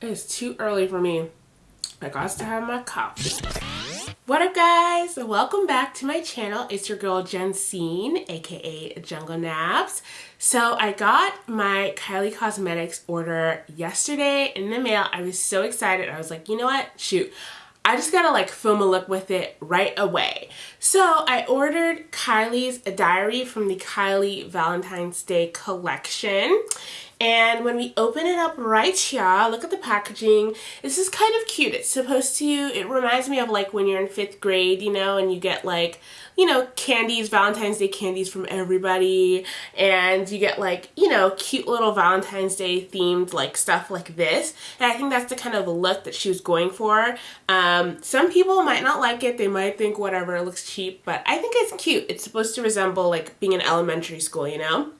It's too early for me. I got to have my coffee. What up guys? Welcome back to my channel. It's your girl Jensine, aka Jungle Naps. So I got my Kylie Cosmetics order yesterday in the mail. I was so excited. I was like, you know what? Shoot. I just gotta like film a look with it right away. So I ordered Kylie's diary from the Kylie Valentine's Day collection and when we open it up right here, look at the packaging. This is kind of cute. It's supposed to, it reminds me of like when you're in fifth grade, you know, and you get like, you know, candies, Valentine's Day candies from everybody. And you get like, you know, cute little Valentine's Day themed like stuff like this. And I think that's the kind of look that she was going for. Um, some people might not like it. They might think whatever, it looks cheap. But I think it's cute. It's supposed to resemble like being in elementary school, you know?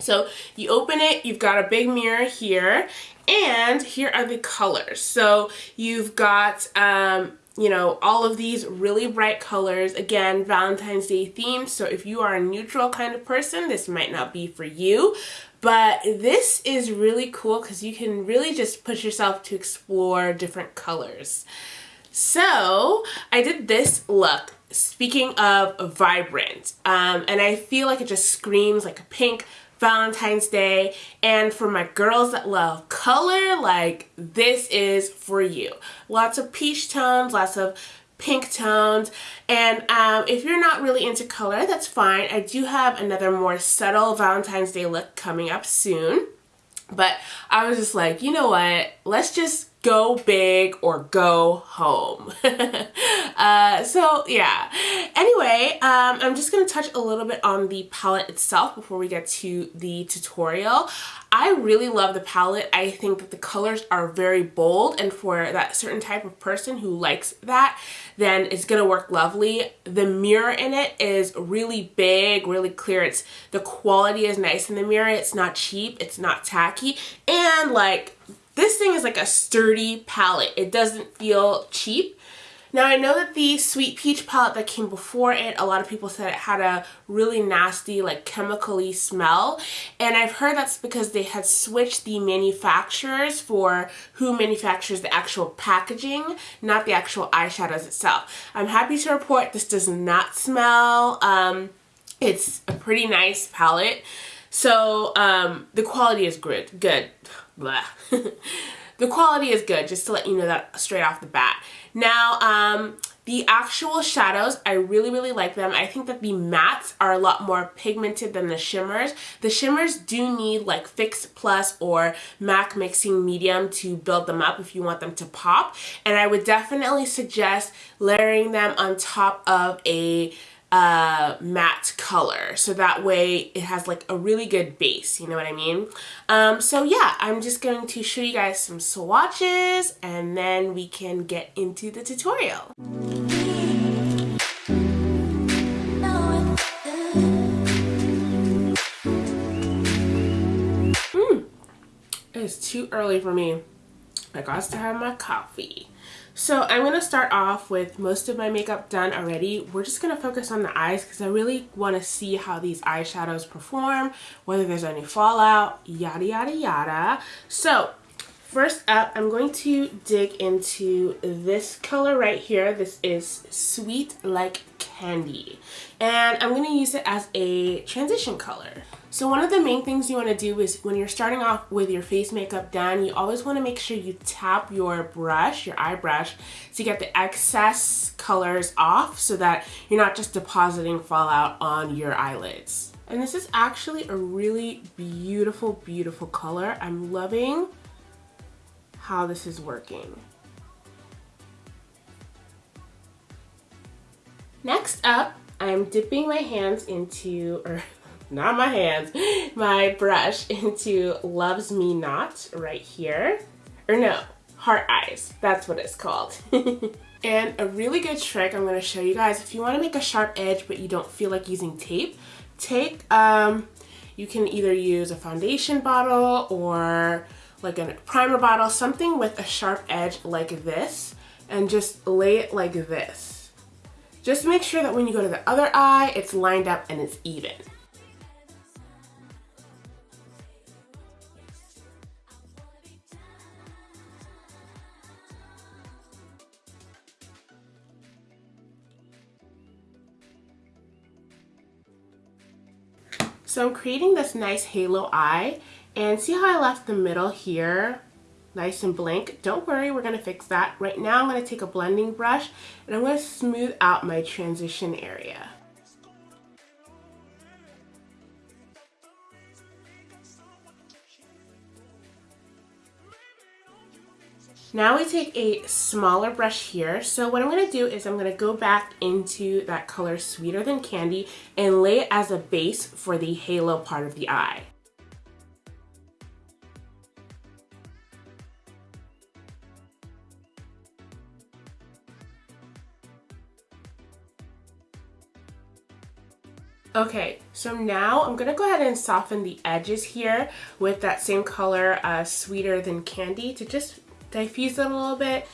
So you open it, you've got a big mirror here, and here are the colors. So you've got, um, you know, all of these really bright colors. Again, Valentine's Day themed, so if you are a neutral kind of person, this might not be for you. But this is really cool because you can really just push yourself to explore different colors. So I did this look speaking of vibrant um, and I feel like it just screams like a pink Valentine's Day. And for my girls that love color, like this is for you. Lots of peach tones, lots of pink tones and um, if you're not really into color that's fine I do have another more subtle Valentine's Day look coming up soon but I was just like you know what let's just go big or go home. uh, so yeah. Anyway, um, I'm just to touch a little bit on the palette itself before we get to the tutorial. I really love the palette. I think that the colors are very bold and for that certain type of person who likes that, then it's to work lovely. The mirror in it is really big, really clear. It's The quality is nice in the mirror. It's not cheap. It's not tacky. And like this thing is like a sturdy palette. It doesn't feel cheap. Now I know that the Sweet Peach palette that came before it, a lot of people said it had a really nasty like chemically smell and I've heard that's because they had switched the manufacturers for who manufactures the actual packaging, not the actual eyeshadows itself. I'm happy to report this does not smell. Um, it's a pretty nice palette. So um, the quality is good. Good. The quality is good, just to let you know that straight off the bat. Now, um, the actual shadows, I really, really like them. I think that the mattes are a lot more pigmented than the shimmers. The shimmers do need like Fix Plus or MAC Mixing Medium to build them up if you want them to pop. And I would definitely suggest layering them on top of a uh, matte color. So that way it has like a really good base you know what I mean? Um, so yeah I'm just going to show you guys some swatches and then we can get into the tutorial. Mm. it's too early for me. I got to have my coffee so I'm going to start off with most of my makeup done already. We're just going to focus on the eyes because I really want to see how these eyeshadows perform, whether there's any fallout, yada yada yada. So First up, I'm going to dig into this color right here. This is Sweet Like And I'm going to use it as a transition color. So one of the main things you want to do is when you're starting off with your face makeup done, you always want to make sure you tap your brush, your eye brush, to get the excess colors off so that you're not just depositing fallout on your eyelids. And this is actually a really beautiful, beautiful color. I'm loving how this is working. Next up, I'm dipping my hands into, or not my hands, my brush into Loves Me Not right here. Or no, Heart Eyes, that's what it's called. and a really good trick I'm gonna show you guys, if you wanna make a sharp edge but you don't feel like using tape, take, um, you can either use a foundation bottle or like a primer bottle, something with a sharp edge like this, and just lay it like this. Just make sure that when you go to the other eye, it's lined up and it's even. So I'm creating this nice halo eye and see how I left the middle here nice and blank. Don't worry, we're going to fix that. Right now I'm going to take a blending brush and I'm going to smooth out my transition area. Now we take a smaller brush here. So what I'm going to do is I'm going to go back into that color Sweeter Than Candy and lay it as a base for the halo part of the eye. Okay, so now I'm gonna go ahead and soften the edges here with that same color, uh, Sweeter Than Candy, to just diffuse it a little bit.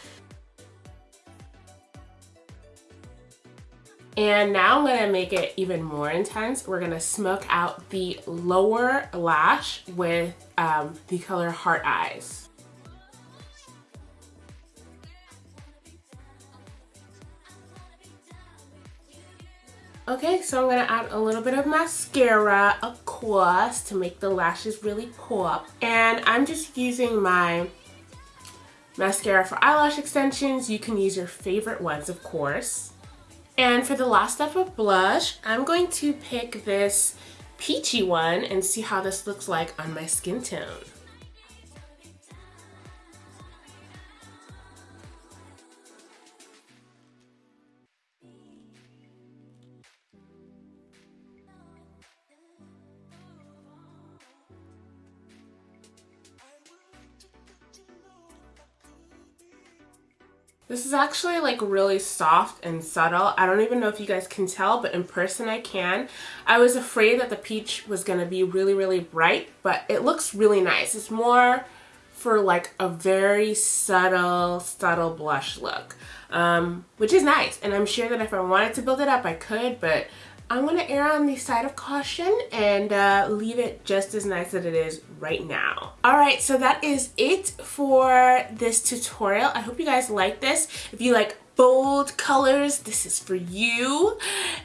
And now I'm gonna make it even more intense. We're gonna smoke out the lower lash with um, the color Heart Eyes. Okay, so I'm going to add a little bit of mascara, of course, to make the lashes really pop. And I'm just using my mascara for eyelash extensions. You can use your favorite ones, of course. And for the last step of blush, I'm going to pick this peachy one and see how this looks like on my skin tone. This is actually like really soft and subtle. I don't even know if you guys can tell, but in person I can. I was afraid that the peach was going to be really, really bright, but it looks really nice. It's more for like a very subtle, subtle blush look, um, which is nice. And I'm sure that if I wanted to build it up, I could, but I'm going to err on the side of caution and uh, leave it just as nice as it is right now. Alright, so that is it for this tutorial. I hope you guys like this. If you like bold colors, this is for you.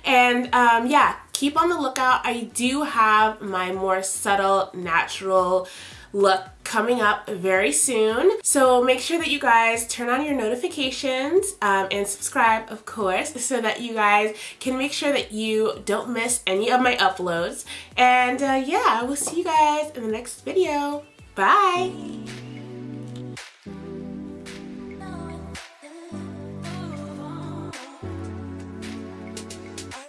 And um, yeah, keep on the lookout. I do have my more subtle, natural, look coming up very soon. So make sure that you guys turn on your notifications um, and subscribe, of course, so that you guys can make sure that you don't miss any of my uploads. And uh, yeah, I will see you guys in the next video. Bye!